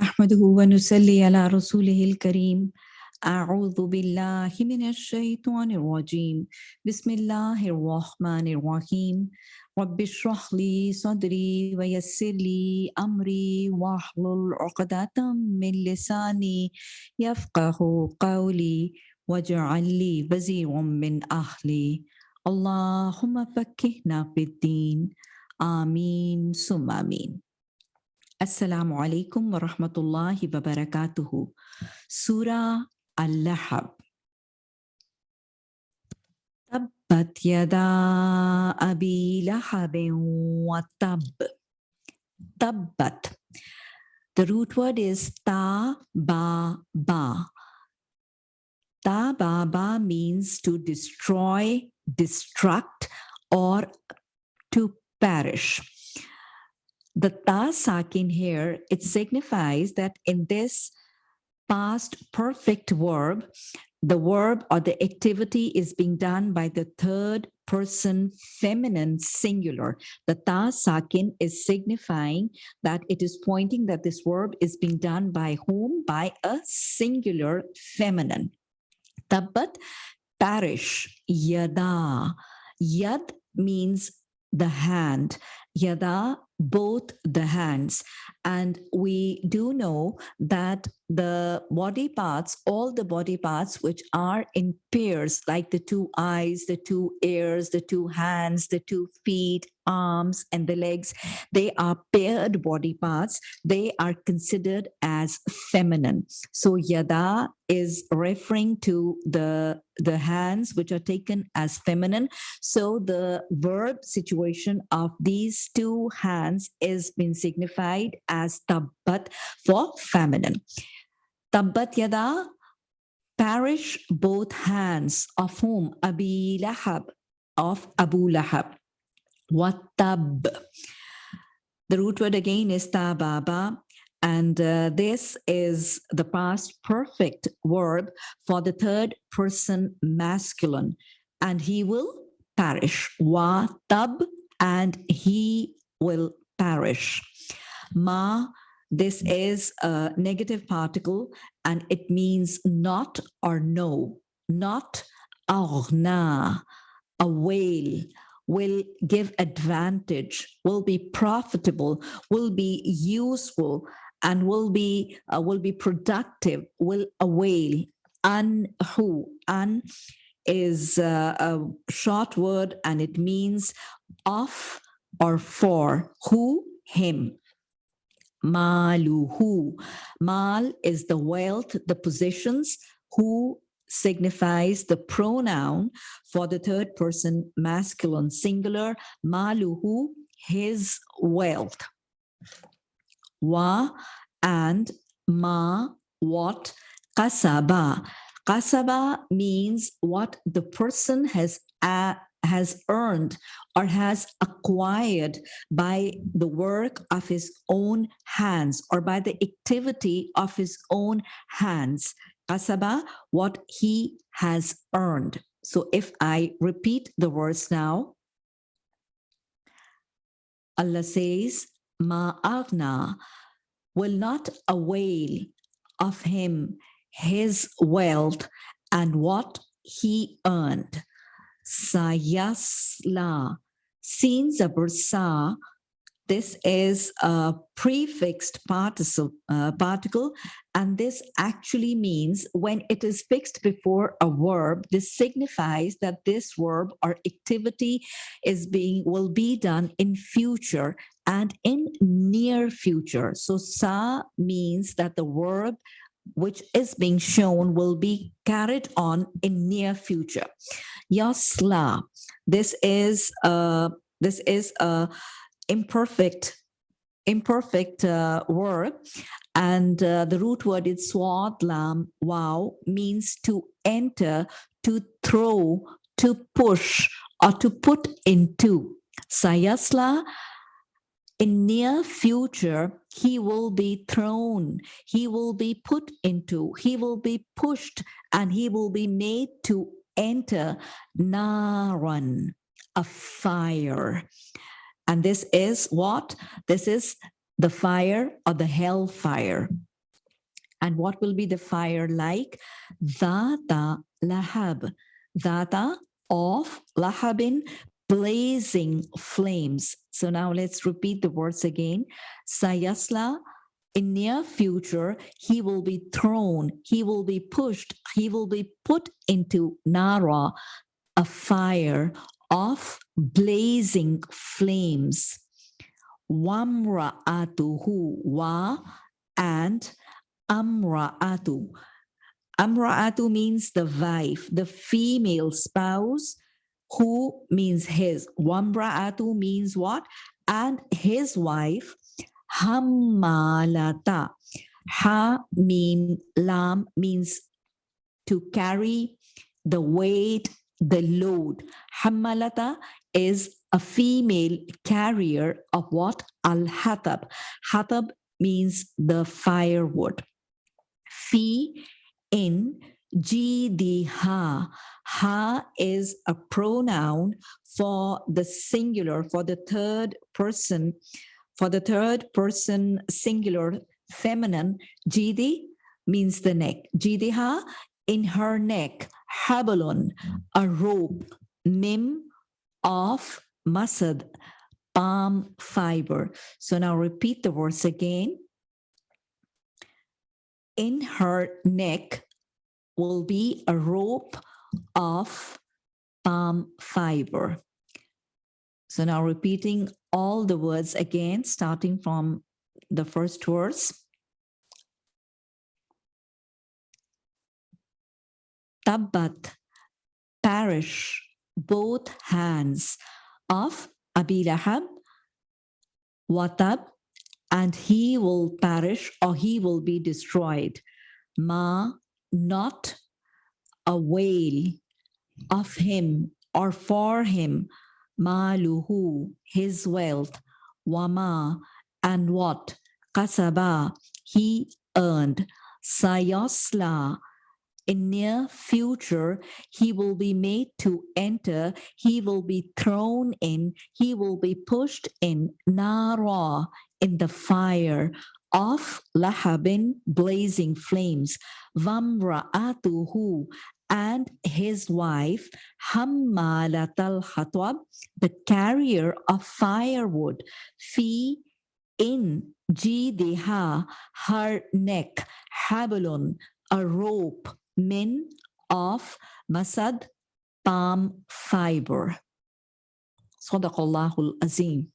نحمده ونصلي على رسوله الكريم. أعوذ بالله من الشيطان الرجيم. بسم الله الرحمن الرحيم. رب اشرح لي صدري ويسر لي أمري واحلل عقدة من لساني يفقه قولي واجعل لي وزيرا من أهلي. اللهم فكهنا في الدين. آمين. ثم آمين. Assalamu alaikum wa rahmatullahi wa barakatuhu. Surah Al-Lahab. Tabbat yada abi lahabin wa tab. Tabbat. The root word is ta ba ba. Ta ba ba means to destroy, destruct, or to perish the ta sakin here, it signifies that in this past perfect verb, the verb or the activity is being done by the third person feminine singular. The ta sakin is signifying that it is pointing that this verb is being done by whom? By a singular feminine. Tabbat, parish, yada. Yad means the hand. Yada both the hands. And we do know that the body parts, all the body parts which are in pairs, like the two eyes, the two ears, the two hands, the two feet, arms, and the legs, they are paired body parts. They are considered as feminine. So yada is referring to the, the hands which are taken as feminine. So the verb situation of these two hands is been signified as tabbat for feminine. Tabbat yada, perish both hands of whom? Abi Lahab, of Abu Lahab. Watab. The root word again is tababa, and uh, this is the past perfect verb for the third person masculine, and he will perish. Wa Watab, and he will perish. Ma this is a negative particle and it means not or no, not aghna, a whale will give advantage, will be profitable, will be useful, and will be uh, will be productive, will avail. An who? An is uh, a short word and it means of or for. Who? Him maluhu. Mal is the wealth, the possessions, who signifies the pronoun for the third person masculine singular, maluhu, his wealth. Wa and ma, what, kasaba. Kasaba means what the person has has earned or has acquired by the work of his own hands or by the activity of his own hands. Kasaba, what he has earned. So if I repeat the words now, Allah says, Ma'agna will not avail of him his wealth and what he earned sayasla. Seen zabursa, this is a prefixed particle, uh, particle, and this actually means when it is fixed before a verb, this signifies that this verb or activity is being will be done in future and in near future. So sa means that the verb which is being shown will be carried on in near future. Yasla, this is a, this is a imperfect imperfect uh, word and uh, the root word is swadlam wow means to enter to throw to push or to put into sayasla in near future, he will be thrown, he will be put into, he will be pushed, and he will be made to enter Naran, a fire. And this is what? This is the fire or the hell fire. And what will be the fire like? Dhata lahab. Dhata of lahabin, blazing flames. So now let's repeat the words again. Sayasla, in near future, he will be thrown, he will be pushed, he will be put into Nara, a fire of blazing flames. Wamra'atuhu wa and amra'atu. Amra'atu means the wife, the female spouse, who means his. Wamra'atu means what? And his wife, Hammalata. Ha mean lam means to carry the weight, the load. Hammalata is a female carrier of what? Al-Hatab. Hatab means the firewood. Fi in Jidiha. Ha is a pronoun for the singular, for the third person, for the third person singular feminine. Jidi means the neck. Jidiha, in her neck. Habalun, a rope. Mim of masad, palm fiber. So now repeat the words again. In her neck will be a rope of palm fiber. So now repeating all the words again, starting from the first words. Tabbat, perish, both hands of Abi Lahab, Watab, and he will perish or he will be destroyed. Ma, not a whale of him or for him, maluhu, his wealth, wama, and what, kasaba, he earned, sayasla, in near future, he will be made to enter, he will be thrown in, he will be pushed in Nara, in the fire of Lahabin, blazing flames, Vamra'atuhu, and his wife, Hammalatal Hatab, the carrier of firewood, Fi in Jidiha, her neck, Habalun, a rope, min of masad palm fiber. Sadaqallahul Azim.